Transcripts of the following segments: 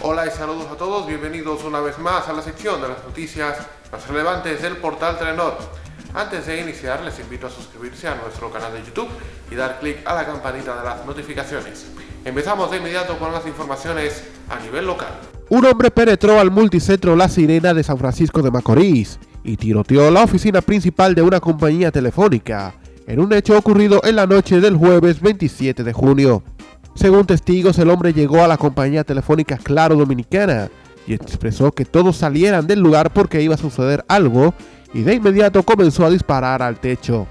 Hola y saludos a todos, bienvenidos una vez más a la sección de las noticias más relevantes del portal Telenor. Antes de iniciar les invito a suscribirse a nuestro canal de YouTube y dar clic a la campanita de las notificaciones. Empezamos de inmediato con las informaciones a nivel local. Un hombre penetró al multicentro La Sirena de San Francisco de Macorís y tiroteó la oficina principal de una compañía telefónica en un hecho ocurrido en la noche del jueves 27 de junio. Según testigos, el hombre llegó a la compañía telefónica Claro Dominicana y expresó que todos salieran del lugar porque iba a suceder algo y de inmediato comenzó a disparar al techo.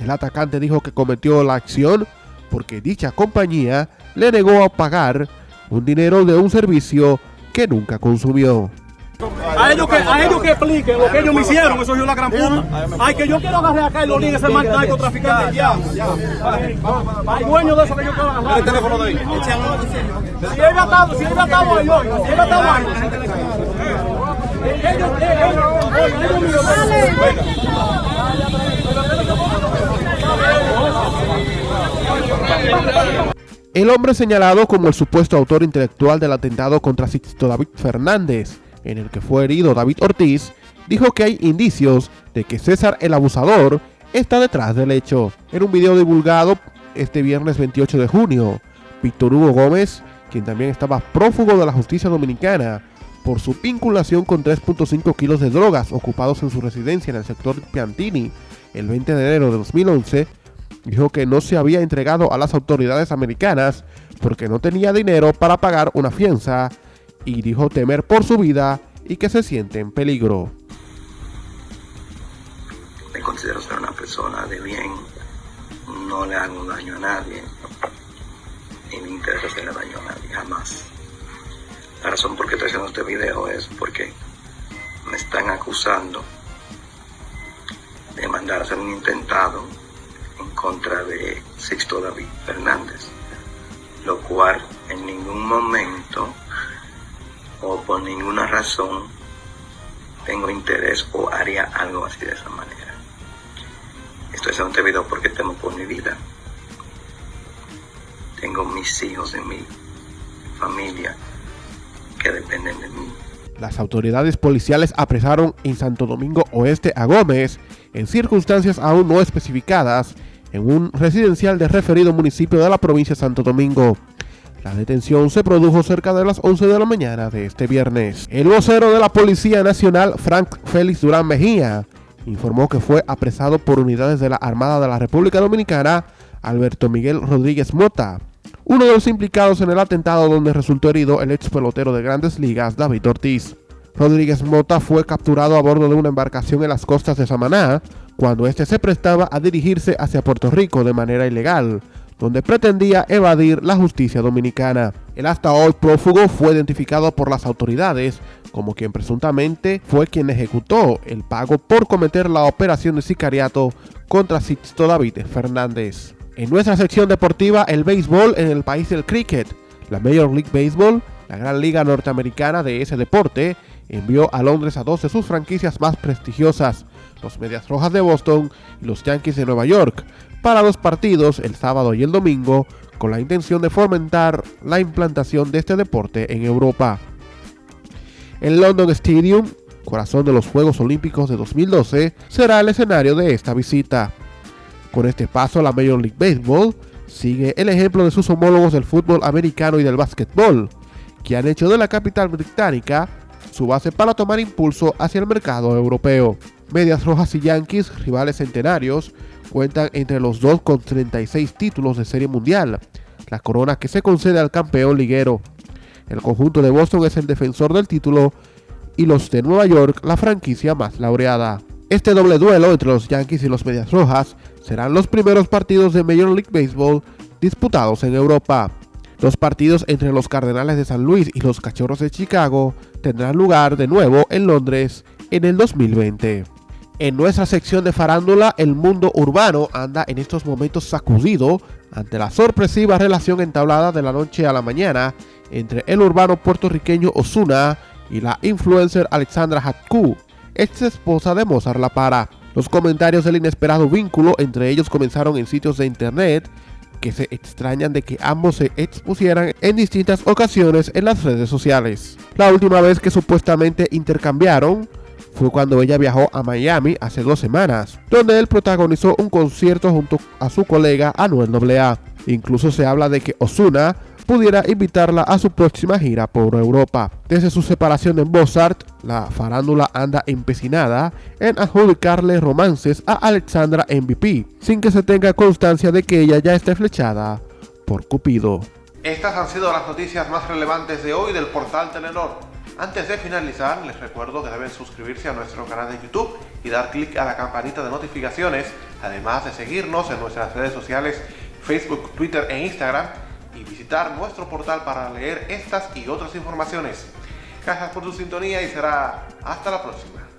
El atacante dijo que cometió la acción porque dicha compañía le negó a pagar un dinero de un servicio que nunca consumió. A ellos que, a ellos que expliquen lo que ellos me hicieron, eso es la gran puta. Ay, que yo quiero agarrar acá y lo ese mal narcotraficante ya. Hay dueño de eso que yo quiero agarrar. El teléfono de ahí. Si él ha estado, si él ha estado ahí hoy, si él ha estado ahí. Ellos, ellos, El hombre señalado como el supuesto autor intelectual del atentado contra Sixto David Fernández, en el que fue herido David Ortiz, dijo que hay indicios de que César el abusador está detrás del hecho. En un video divulgado este viernes 28 de junio, Víctor Hugo Gómez, quien también estaba prófugo de la justicia dominicana por su vinculación con 3.5 kilos de drogas ocupados en su residencia en el sector Piantini el 20 de enero de 2011, dijo que no se había entregado a las autoridades americanas porque no tenía dinero para pagar una fianza y dijo temer por su vida y que se siente en peligro. Me considero ser una persona de bien, no le hago daño a nadie, ni me interesa hacerle daño a nadie, jamás. La razón por qué estoy haciendo este video es porque me están acusando de mandar a hacer un intentado en contra de Sixto David Fernández, lo cual en ningún momento o por ninguna razón tengo interés o haría algo así de esa manera. Estoy haciendo este video porque temo por mi vida. Tengo mis hijos en mi familia que dependen de mí. Las autoridades policiales apresaron en Santo Domingo Oeste a Gómez en circunstancias aún no especificadas en un residencial de referido municipio de la provincia de Santo Domingo. La detención se produjo cerca de las 11 de la mañana de este viernes. El vocero de la Policía Nacional, Frank Félix Durán Mejía, informó que fue apresado por unidades de la Armada de la República Dominicana, Alberto Miguel Rodríguez Mota, uno de los implicados en el atentado donde resultó herido el ex pelotero de grandes ligas, David Ortiz. Rodríguez Mota fue capturado a bordo de una embarcación en las costas de Samaná, cuando éste se prestaba a dirigirse hacia Puerto Rico de manera ilegal, donde pretendía evadir la justicia dominicana. El hasta hoy prófugo fue identificado por las autoridades como quien presuntamente fue quien ejecutó el pago por cometer la operación de sicariato contra Sixto David Fernández. En nuestra sección deportiva, el béisbol en el país del cricket. La Major League Baseball, la gran liga norteamericana de ese deporte, envió a Londres a dos de sus franquicias más prestigiosas, los Medias Rojas de Boston y los Yankees de Nueva York, para los partidos el sábado y el domingo con la intención de fomentar la implantación de este deporte en Europa. El London Stadium, corazón de los Juegos Olímpicos de 2012, será el escenario de esta visita. Con este paso, la Major League Baseball sigue el ejemplo de sus homólogos del fútbol americano y del básquetbol, que han hecho de la capital británica su base para tomar impulso hacia el mercado europeo. Medias Rojas y Yankees, rivales centenarios, cuentan entre los dos con 36 títulos de serie mundial, la corona que se concede al campeón liguero. El conjunto de Boston es el defensor del título y los de Nueva York la franquicia más laureada. Este doble duelo entre los Yankees y los Medias Rojas serán los primeros partidos de Major League Baseball disputados en Europa. Los partidos entre los Cardenales de San Luis y los Cachorros de Chicago tendrán lugar de nuevo en Londres en el 2020. En nuestra sección de farándula, el mundo urbano anda en estos momentos sacudido ante la sorpresiva relación entablada de la noche a la mañana entre el urbano puertorriqueño Osuna y la influencer Alexandra Hatku, ex esposa de Mozart La Para. Los comentarios del inesperado vínculo entre ellos comenzaron en sitios de internet que se extrañan de que ambos se expusieran en distintas ocasiones en las redes sociales. La última vez que supuestamente intercambiaron fue cuando ella viajó a Miami hace dos semanas, donde él protagonizó un concierto junto a su colega Anuel AA. Incluso se habla de que Osuna pudiera invitarla a su próxima gira por Europa. Desde su separación de Mozart, la farándula anda empecinada en adjudicarle romances a Alexandra MVP, sin que se tenga constancia de que ella ya esté flechada por Cupido. Estas han sido las noticias más relevantes de hoy del portal Telenor. Antes de finalizar, les recuerdo que deben suscribirse a nuestro canal de YouTube y dar clic a la campanita de notificaciones, además de seguirnos en nuestras redes sociales Facebook, Twitter e Instagram y visitar nuestro portal para leer estas y otras informaciones. Gracias por su sintonía y será hasta la próxima.